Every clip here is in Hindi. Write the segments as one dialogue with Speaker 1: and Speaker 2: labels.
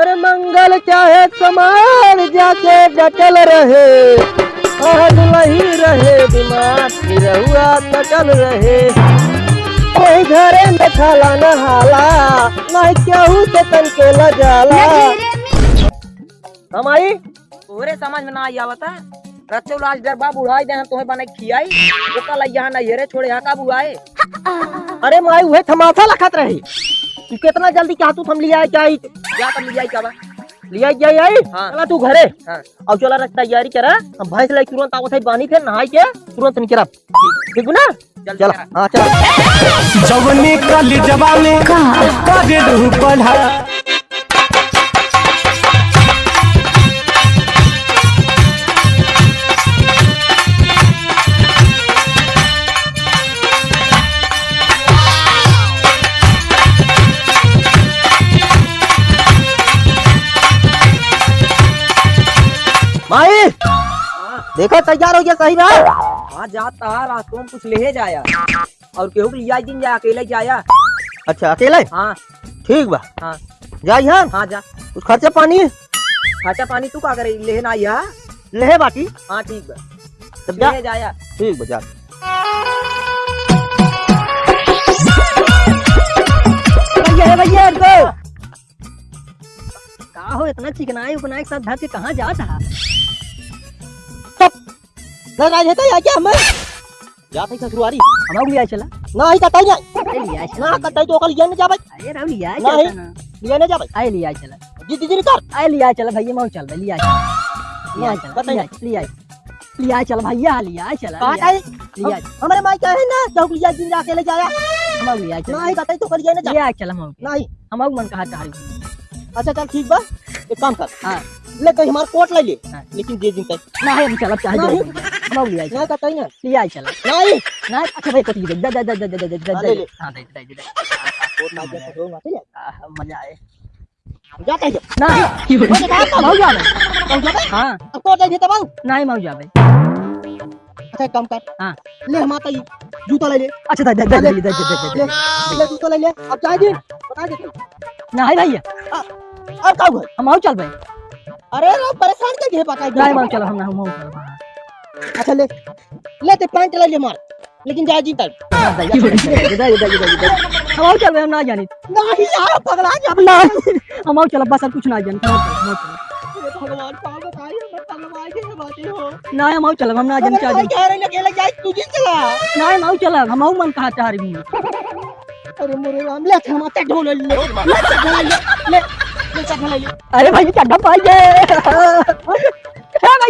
Speaker 1: अरे मंगल चाहे समार जाके डटल रहे। और दुलही रहे दिमाग निरहुआ कटल रहे। कोई घरे में खाला न हाला नहीं केहू से तनको लजाला हमारी
Speaker 2: तोहरे समझ में ना आई आवता रचो लाज डरबा बुढ़ाई दे तुम्हें बने खियाई। ओका लई यहाँ नहीं रे छोड़े यहाँ का बुआए
Speaker 1: अरे माई उहे थमाथा लखत रही। तू कितना जल्दी क्या तू थम लिया क्या
Speaker 2: जा कर लिया का
Speaker 1: लिया जाई आई
Speaker 2: हाँ।
Speaker 1: चला तू घरे.
Speaker 2: हाँ।
Speaker 1: अब चला रख तैयारी करा. हम भैंस लाई तुरंत आवत है बानी फिर नहाई के. तुरंत निकला ठीक है ना?
Speaker 2: चल
Speaker 1: हाँ
Speaker 2: चल.
Speaker 1: हाँ चला.
Speaker 3: जवनी कल जवानी का रहू पढ़ा.
Speaker 1: देखो तैयार हो गया सही ना
Speaker 2: हाँ जाता रास्तों में कुछ ले जाया। और केहू लिया दिन जा अकेले जाया।
Speaker 1: अच्छा अकेले
Speaker 2: हाँ?
Speaker 1: ठीक बा।
Speaker 2: हाँ।
Speaker 1: जाई हाँ
Speaker 2: हाँ जा।
Speaker 1: उस खर्चे पानी?
Speaker 2: खाचा पानी तू का करे ले ना यहाँ
Speaker 1: लेहे बाटी
Speaker 2: हाँ ठीक बा।
Speaker 1: तब जा।
Speaker 2: ले जाया।
Speaker 1: ठीक बा जा। भैया भैया का हो इतना चिकनाई उपनाई के साथ धर के कहाँ जाता है? घर आज हेता या क्या हमें जात है ससुरारी
Speaker 4: हमारा लिया चला
Speaker 1: ना ही कतई ना
Speaker 4: लिया
Speaker 1: ना कतई तो ओकल लिया न जाबे
Speaker 4: अरे राव लिया
Speaker 1: नहीं।
Speaker 4: ना
Speaker 1: लिया न जाबे
Speaker 4: आए लिया चला
Speaker 1: जी जी कर
Speaker 4: आए लिया चला भैया मैं चल लिया चला लिया चला। लिया लिया लिया चल भैया लिया चला
Speaker 1: कहाँ
Speaker 4: लिया
Speaker 1: आई
Speaker 4: लिया
Speaker 1: हमारे माई क्या है ना चौक लिया दिन जाके ले जाया
Speaker 4: हमारा लिया चला
Speaker 1: ही कतई तो ओकल लिया न जा
Speaker 4: लिया चला हम
Speaker 1: नहीं
Speaker 4: हमारा मन कहा तारी
Speaker 1: अच्छा चल ठीक बा एक काम कर
Speaker 4: हाँ।
Speaker 1: ले कहीं हमार कोट ले ले
Speaker 4: हाँ।
Speaker 1: लेकिन दे दिन तक
Speaker 4: ना हम चला चाहे
Speaker 1: ना कतई ना
Speaker 4: लिया चला
Speaker 1: नहीं
Speaker 4: ना अच्छा भाई कटी दे दे दे दे दे दे दे
Speaker 1: हाँ,
Speaker 4: दे
Speaker 1: ले ले।
Speaker 4: हाँ दे दे दे दे
Speaker 1: कोट ना जा सको ठीक है
Speaker 4: आह, मज़ा आए
Speaker 1: जाते हैं
Speaker 4: ना मऊ जावे
Speaker 1: कौन जाबे
Speaker 4: हाँ
Speaker 1: अब कोट ले तब
Speaker 4: नहीं मऊ जावे
Speaker 1: अच्छा एक काम कर
Speaker 4: हाँ।
Speaker 1: ले हमारा ये जूता ले ले
Speaker 4: अच्छा दे दे दे दे दे दे
Speaker 1: ले जूता ले ले अब चाहे दिन बता दे तू।
Speaker 4: नहीं भैया
Speaker 1: अब का हुआ
Speaker 4: हम चल भाई
Speaker 1: अरे रो परेशान कर दे पता
Speaker 4: नहीं मऊ चल हम ना हम चल
Speaker 1: अच्छा ले ले ते पैंट ले ले मार लेकिन जा जी तक
Speaker 4: हम चल भाई हम ना जानी
Speaker 1: नहीं यार पगला जा
Speaker 4: अब ना हम चल बस कुछ ना जानी हम चल
Speaker 1: हे भगवान का बताइए मैं तलवार के बातें हो
Speaker 4: ना हम चल हम ना जानी चाह
Speaker 1: कह रहे अकेले जाए तू जी चला
Speaker 4: ना हम चल हम मन कहा चाह रही
Speaker 1: अरे मेरे राम ले हम तक ढोल ले ले ले ले
Speaker 4: अरे भाई पाइए है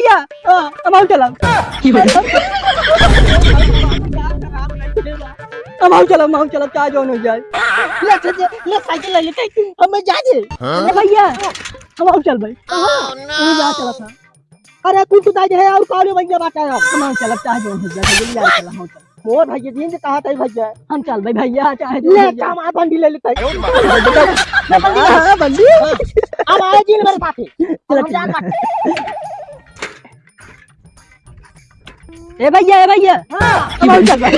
Speaker 4: भैया। हम चल हम चल हम चल चाह जो हो जाए
Speaker 1: ले ले ले साइकिल ले ले हमें जा दे
Speaker 4: अरे भैया हम चल भाई। तू जा चला था।
Speaker 1: अरे कुछ तो दाई है और कौन बन गया बाटा है।
Speaker 4: हम चल चाह जो हो जाए जल्दी आ चल चल
Speaker 1: मोर भाई दिन कहा था भैया?
Speaker 4: हम चल भाई भैया चाहे जो
Speaker 1: ले काम आ बंडी ले लेते हाँ। बंडी अब आए दिन मेरे साथ
Speaker 4: चलो,
Speaker 1: जान
Speaker 4: ए भैया ए भैया हम चल भाई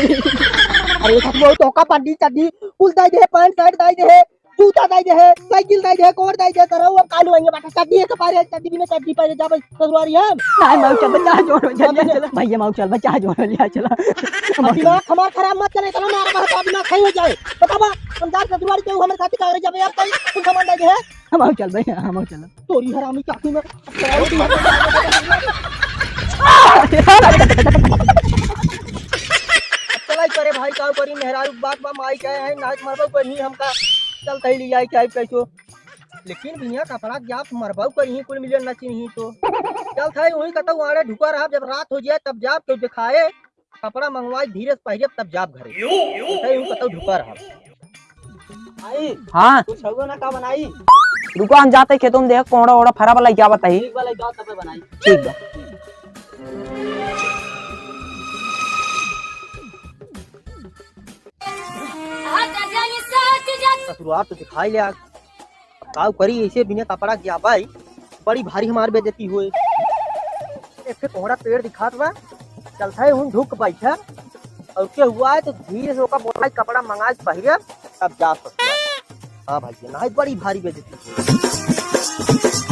Speaker 1: अरे सब वो तो का बंडी चड्डी कुल दाई दे पैंट शर्ट दाई दे जूता दाई दे साइकिल दाई दे कोट दाई दे करो अब कालू आएँगे बाटा चड्डी के पारे चड्डी बिना चड्डी पारे जा बस ससुरारी हम
Speaker 4: नहीं माऊ चल बच्चा जो चल भैया माऊ चल बच्चा जो हो जाए चला
Speaker 1: दिमाग हमारा खराब मत करे तो हमारा बात दिमाग खाई हो जाए बतावा जा ससुरारी के हमारे साथ कागज़ जाबे यार कहीं कुछ सामान दाई दे
Speaker 4: हम आओ चल भाई हम आओ चल
Speaker 1: तोरी हरामी चाकू में करे भाई का करी मेहरारू बात बा माई कहे है नाच मरबो पर नहीं हमका चल तई ले जाए क्या कैसो लेकिन बिना कपड़ा जाप मरबो कर ही कुल मिलियन नची नहीं तो। चल थाई वही कतौ आड़े ढुका रहा जब रात हो जाए तब जाप के दिखाए कपड़ा मंगवाई धीरे से पहले तब जाप घरे। कतौ ढुका रहा। आई
Speaker 2: हाँ।
Speaker 1: कुछ ना का बनाई?
Speaker 2: रुको हम जाते खेतों में देख कोड़ा ओड़ा फरा वाला क्या बताई।
Speaker 1: एक वाला गाँव तब बनाई।
Speaker 2: ठीक बा
Speaker 1: शुरुआत तो दिखाई लिया काव करी ऐसे बिना कपड़ा किया, भाई। बड़ी भारी हमार बेजती हुए। एक ठे कोहड़ा पेड़ दिखात बा। चलता है हूँ ढुक बैठा। और क्या हुआ है तो धीरे से ओका बोला कपड़ा मंगा के पहिरे तब जा सकता है। हाँ भाई ना बड़ी भारी बेजती हुई।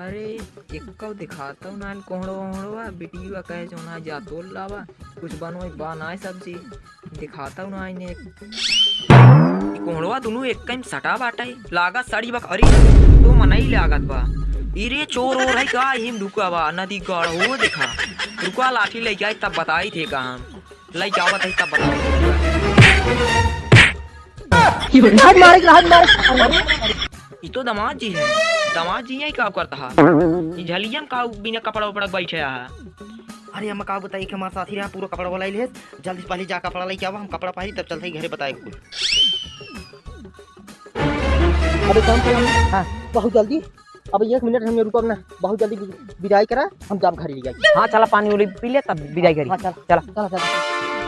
Speaker 2: एक दिखाता हूँ नान कोहड़ो वोहड़ो बिटिया कहे जो ना जा तोल लावा कुछ बनो बनाए सब्ज़ी दिखाता हूँ ना इन्हें कोहड़वा दोनों एक कहीं सटा बाटा है लागत सड़ी बक अरे तो मनई लागत बा इरे चोर और है का हिम ढुका बा नदी गढ़ हो देखा। रुका लाठी ले जाए तब बताई थे कहा। ले जावत है तब बताई
Speaker 4: हाथ मारे हाथ मारे।
Speaker 2: ई तो दामाद जी है। दामाद जी है का करता है ई झलियन का बिना कपड़ा उपड़ा बैठे है।
Speaker 5: अरे हम का बताई कि हमारे साथी रहा पूरा कपड़ा वाला ले जल्दी से पहले जा कपड़ा लेके आवा हम कपड़ा पहनी तब चलते घरे बताए कुछ।
Speaker 1: अबे काम कर हाँ बहुत जल्दी। अब एक मिनट हमें रुको ना बहुत जल्दी विदाई करा हम जाम घर ले जाए
Speaker 2: हाँ चला पानी उली पी ले तब विदाई करी।
Speaker 1: हाँ चल।
Speaker 2: चला।
Speaker 1: चला चला।